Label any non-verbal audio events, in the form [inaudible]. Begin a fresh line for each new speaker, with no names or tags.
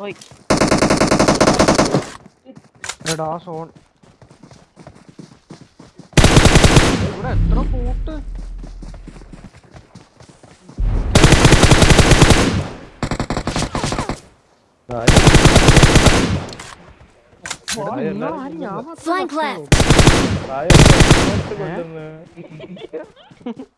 Oi.
Red ass on. Flank
left.
[laughs] [laughs]